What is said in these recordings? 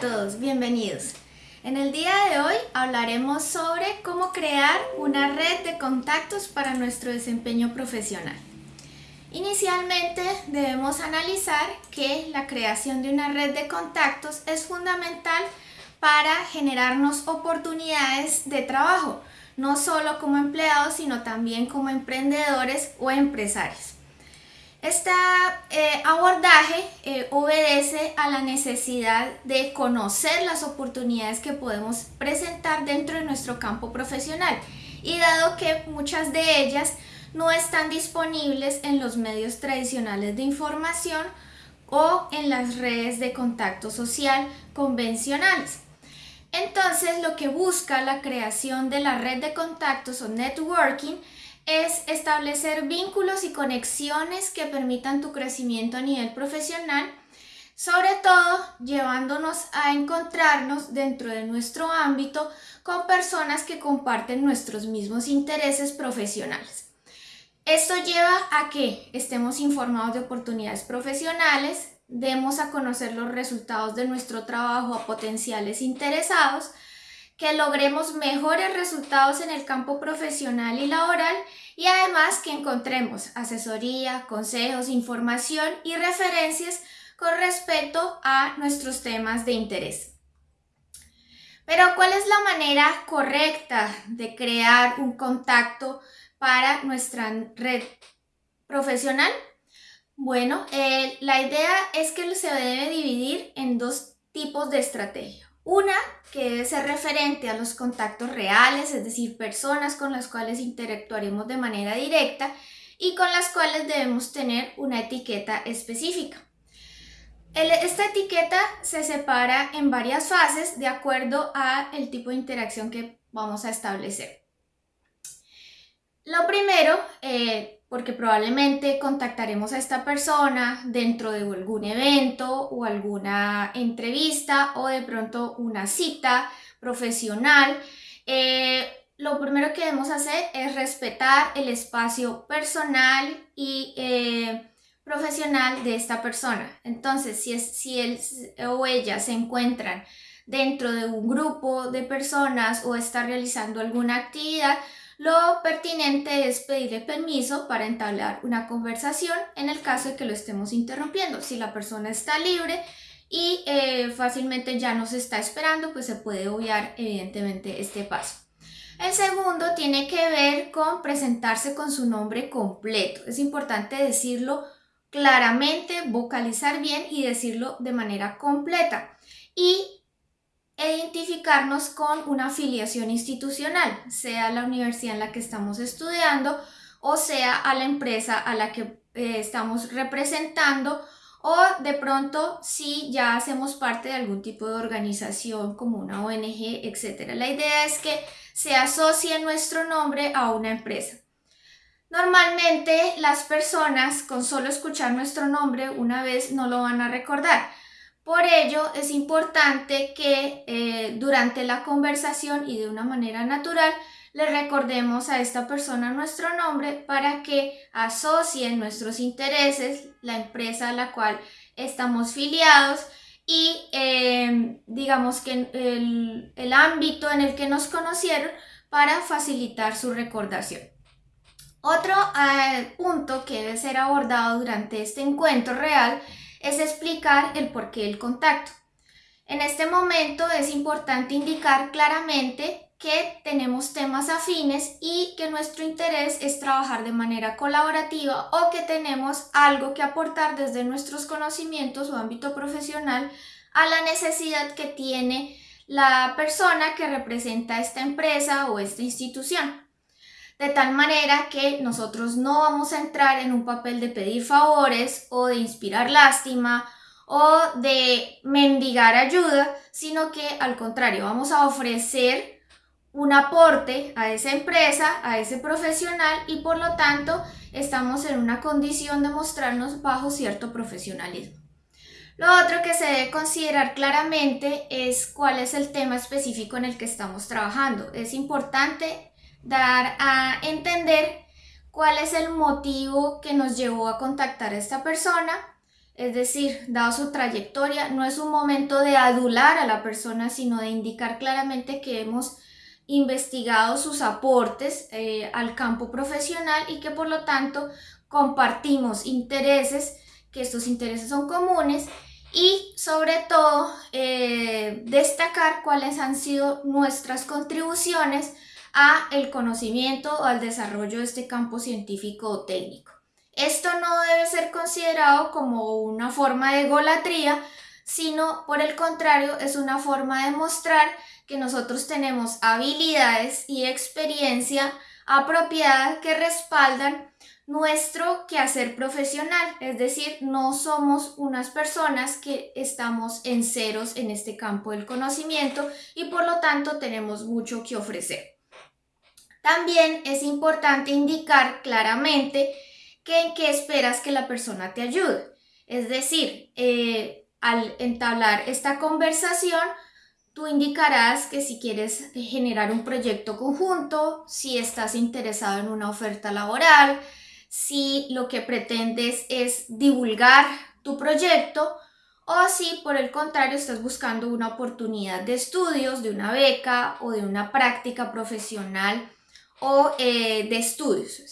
a todos, bienvenidos. En el día de hoy hablaremos sobre cómo crear una red de contactos para nuestro desempeño profesional. Inicialmente debemos analizar que la creación de una red de contactos es fundamental para generarnos oportunidades de trabajo, no solo como empleados, sino también como emprendedores o empresarios. Este abordaje eh, obedece a la necesidad de conocer las oportunidades que podemos presentar dentro de nuestro campo profesional y dado que muchas de ellas no están disponibles en los medios tradicionales de información o en las redes de contacto social convencionales. Entonces lo que busca la creación de la red de contactos o networking es establecer vínculos y conexiones que permitan tu crecimiento a nivel profesional, sobre todo llevándonos a encontrarnos dentro de nuestro ámbito con personas que comparten nuestros mismos intereses profesionales. Esto lleva a que estemos informados de oportunidades profesionales, demos a conocer los resultados de nuestro trabajo a potenciales interesados, que logremos mejores resultados en el campo profesional y laboral y además que encontremos asesoría, consejos, información y referencias con respecto a nuestros temas de interés. Pero ¿cuál es la manera correcta de crear un contacto para nuestra red profesional? Bueno, eh, la idea es que se debe dividir en dos tipos de estrategia. Una que debe ser referente a los contactos reales, es decir, personas con las cuales interactuaremos de manera directa y con las cuales debemos tener una etiqueta específica. esta etiqueta se separa en varias fases de acuerdo al tipo de interacción que vamos a establecer. Lo primero, eh, porque probablemente contactaremos a esta persona dentro de algún evento o alguna entrevista o de pronto una cita profesional. Eh, lo primero que debemos hacer es respetar el espacio personal y eh, profesional de esta persona. Entonces, si, es, si él o ella se encuentran dentro de un grupo de personas o está realizando alguna actividad, lo pertinente es pedirle permiso para entablar una conversación en el caso de que lo estemos interrumpiendo. Si la persona está libre y eh, fácilmente ya nos está esperando, pues se puede obviar evidentemente este paso. El segundo tiene que ver con presentarse con su nombre completo. Es importante decirlo claramente, vocalizar bien y decirlo de manera completa. Y identificarnos con una afiliación institucional, sea la universidad en la que estamos estudiando o sea a la empresa a la que eh, estamos representando o de pronto si ya hacemos parte de algún tipo de organización como una ONG, etc. La idea es que se asocie nuestro nombre a una empresa. Normalmente las personas con solo escuchar nuestro nombre una vez no lo van a recordar, por ello es importante que eh, durante la conversación y de una manera natural le recordemos a esta persona nuestro nombre para que asocien nuestros intereses, la empresa a la cual estamos filiados y em, digamos que el, el ámbito en el que nos conocieron para facilitar su recordación. Otro eh, punto que debe ser abordado durante este encuentro real es explicar el porqué del contacto. En este momento es importante indicar claramente que tenemos temas afines y que nuestro interés es trabajar de manera colaborativa o que tenemos algo que aportar desde nuestros conocimientos o ámbito profesional a la necesidad que tiene la persona que representa esta empresa o esta institución de tal manera que nosotros no vamos a entrar en un papel de pedir favores o de inspirar lástima o de mendigar ayuda, sino que al contrario, vamos a ofrecer un aporte a esa empresa, a ese profesional y por lo tanto estamos en una condición de mostrarnos bajo cierto profesionalismo. Lo otro que se debe considerar claramente es cuál es el tema específico en el que estamos trabajando. Es importante dar a entender cuál es el motivo que nos llevó a contactar a esta persona, es decir, dado su trayectoria, no es un momento de adular a la persona, sino de indicar claramente que hemos investigado sus aportes eh, al campo profesional y que por lo tanto compartimos intereses, que estos intereses son comunes y sobre todo eh, destacar cuáles han sido nuestras contribuciones a el conocimiento o al desarrollo de este campo científico o técnico. Esto no debe ser considerado como una forma de golatría, sino por el contrario es una forma de mostrar que nosotros tenemos habilidades y experiencia apropiada que respaldan nuestro quehacer profesional, es decir, no somos unas personas que estamos en ceros en este campo del conocimiento y por lo tanto tenemos mucho que ofrecer. También es importante indicar claramente que en qué esperas que la persona te ayude. Es decir, eh, al entablar esta conversación, tú indicarás que si quieres generar un proyecto conjunto, si estás interesado en una oferta laboral, si lo que pretendes es divulgar tu proyecto o si por el contrario estás buscando una oportunidad de estudios, de una beca o de una práctica profesional o eh, de estudios.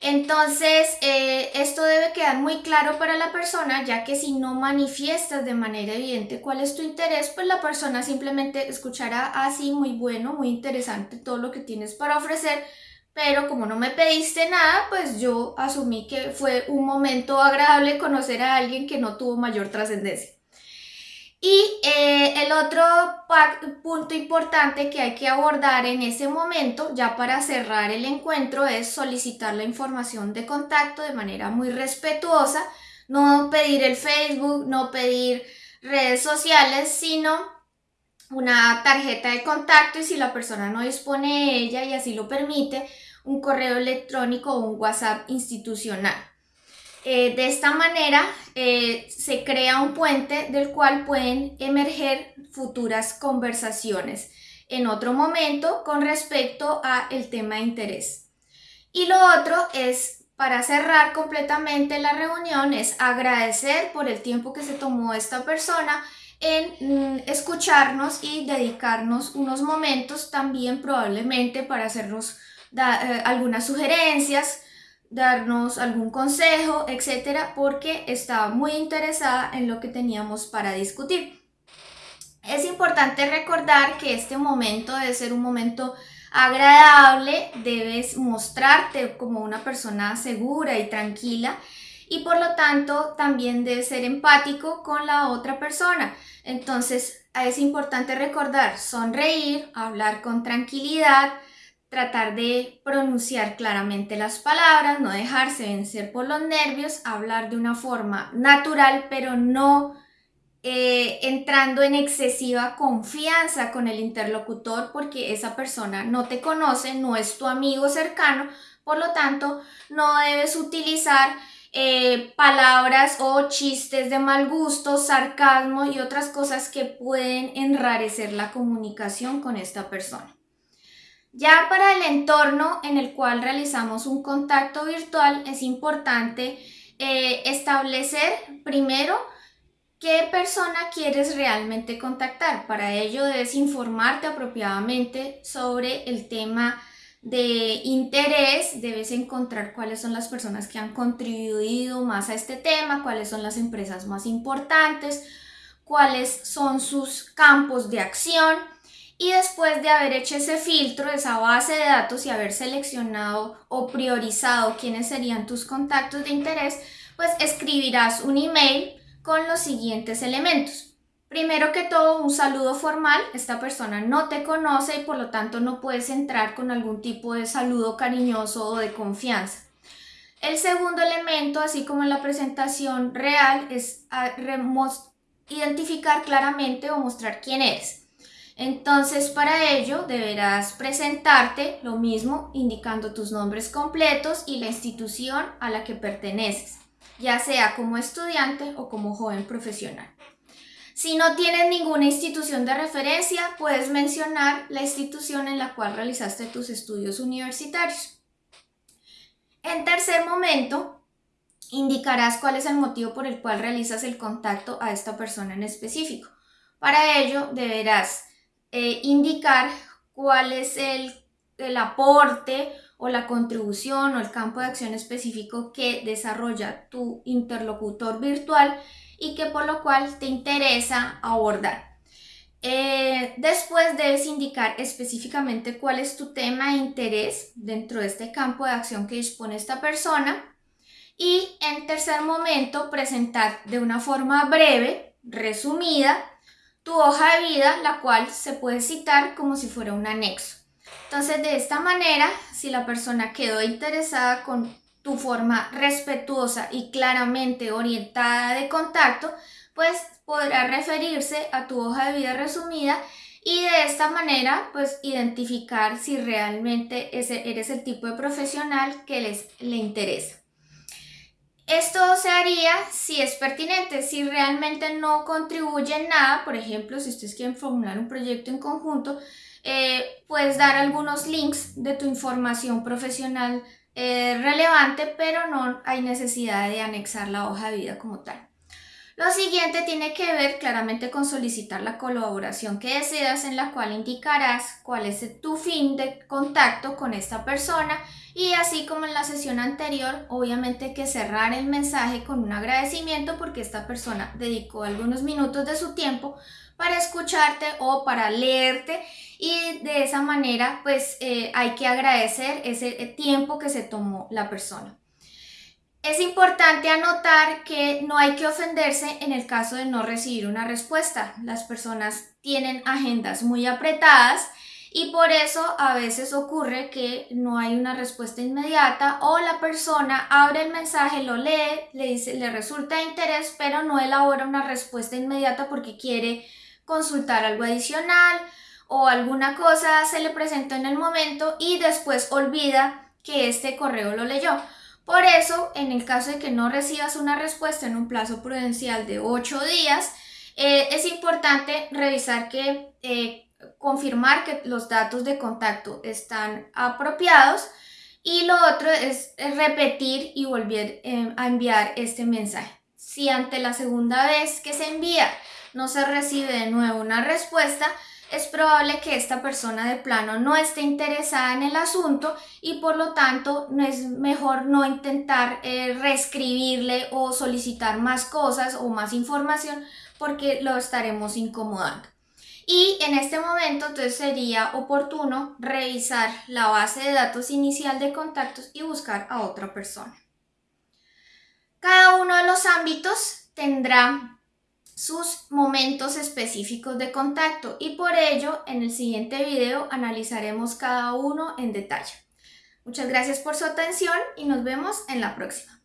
Entonces, eh, esto debe quedar muy claro para la persona, ya que si no manifiestas de manera evidente cuál es tu interés, pues la persona simplemente escuchará así, ah, muy bueno, muy interesante todo lo que tienes para ofrecer, pero como no me pediste nada, pues yo asumí que fue un momento agradable conocer a alguien que no tuvo mayor trascendencia. Y eh, el otro punto importante que hay que abordar en ese momento, ya para cerrar el encuentro, es solicitar la información de contacto de manera muy respetuosa, no pedir el Facebook, no pedir redes sociales, sino una tarjeta de contacto y si la persona no dispone de ella y así lo permite, un correo electrónico o un WhatsApp institucional. Eh, de esta manera eh, se crea un puente del cual pueden emerger futuras conversaciones en otro momento con respecto a el tema de interés. Y lo otro es, para cerrar completamente la reunión, es agradecer por el tiempo que se tomó esta persona en mm, escucharnos y dedicarnos unos momentos también probablemente para hacernos eh, algunas sugerencias, darnos algún consejo, etcétera, porque estaba muy interesada en lo que teníamos para discutir. Es importante recordar que este momento debe ser un momento agradable, debes mostrarte como una persona segura y tranquila y por lo tanto también debes ser empático con la otra persona. Entonces es importante recordar sonreír, hablar con tranquilidad, tratar de pronunciar claramente las palabras, no dejarse vencer por los nervios, hablar de una forma natural, pero no eh, entrando en excesiva confianza con el interlocutor porque esa persona no te conoce, no es tu amigo cercano, por lo tanto no debes utilizar eh, palabras o chistes de mal gusto, sarcasmo y otras cosas que pueden enrarecer la comunicación con esta persona. Ya para el entorno en el cual realizamos un contacto virtual es importante eh, establecer primero qué persona quieres realmente contactar. Para ello debes informarte apropiadamente sobre el tema de interés, debes encontrar cuáles son las personas que han contribuido más a este tema, cuáles son las empresas más importantes, cuáles son sus campos de acción y después de haber hecho ese filtro, esa base de datos y haber seleccionado o priorizado quiénes serían tus contactos de interés, pues escribirás un email con los siguientes elementos. Primero que todo, un saludo formal. Esta persona no te conoce y por lo tanto no puedes entrar con algún tipo de saludo cariñoso o de confianza. El segundo elemento, así como en la presentación real, es identificar claramente o mostrar quién eres. Entonces, para ello deberás presentarte lo mismo, indicando tus nombres completos y la institución a la que perteneces, ya sea como estudiante o como joven profesional. Si no tienes ninguna institución de referencia, puedes mencionar la institución en la cual realizaste tus estudios universitarios. En tercer momento, indicarás cuál es el motivo por el cual realizas el contacto a esta persona en específico. Para ello deberás eh, indicar cuál es el, el aporte o la contribución o el campo de acción específico que desarrolla tu interlocutor virtual y que por lo cual te interesa abordar. Eh, después debes indicar específicamente cuál es tu tema de interés dentro de este campo de acción que dispone esta persona. Y en tercer momento, presentar de una forma breve, resumida, tu hoja de vida, la cual se puede citar como si fuera un anexo. Entonces, de esta manera, si la persona quedó interesada con tu forma respetuosa y claramente orientada de contacto, pues podrá referirse a tu hoja de vida resumida y de esta manera pues identificar si realmente ese eres el tipo de profesional que les le interesa. Esto se haría si es pertinente, si realmente no contribuye en nada, por ejemplo, si ustedes quieren formular un proyecto en conjunto, eh, puedes dar algunos links de tu información profesional eh, relevante, pero no hay necesidad de anexar la hoja de vida como tal. Lo siguiente tiene que ver claramente con solicitar la colaboración que deseas en la cual indicarás cuál es tu fin de contacto con esta persona y así como en la sesión anterior, obviamente que cerrar el mensaje con un agradecimiento porque esta persona dedicó algunos minutos de su tiempo para escucharte o para leerte y de esa manera pues eh, hay que agradecer ese tiempo que se tomó la persona. Es importante anotar que no hay que ofenderse en el caso de no recibir una respuesta. Las personas tienen agendas muy apretadas y por eso a veces ocurre que no hay una respuesta inmediata o la persona abre el mensaje, lo lee, le, dice, le resulta de interés, pero no elabora una respuesta inmediata porque quiere consultar algo adicional o alguna cosa se le presentó en el momento y después olvida que este correo lo leyó. Por eso, en el caso de que no recibas una respuesta en un plazo prudencial de 8 días, eh, es importante revisar que, eh, confirmar que los datos de contacto están apropiados y lo otro es repetir y volver eh, a enviar este mensaje. Si ante la segunda vez que se envía no se recibe de nuevo una respuesta, es probable que esta persona de plano no esté interesada en el asunto y por lo tanto no es mejor no intentar eh, reescribirle o solicitar más cosas o más información porque lo estaremos incomodando. Y en este momento entonces sería oportuno revisar la base de datos inicial de contactos y buscar a otra persona. Cada uno de los ámbitos tendrá sus momentos específicos de contacto y por ello en el siguiente video analizaremos cada uno en detalle. Muchas gracias por su atención y nos vemos en la próxima.